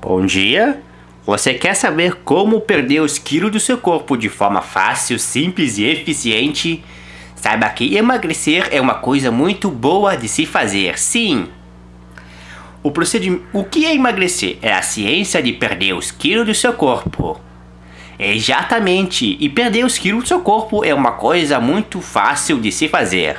Bom dia! Você quer saber como perder os quilos do seu corpo de forma fácil, simples e eficiente? Saiba que emagrecer é uma coisa muito boa de se fazer, sim! O, o que é emagrecer? É a ciência de perder os quilos do seu corpo. Exatamente, e perder os quilos do seu corpo é uma coisa muito fácil de se fazer.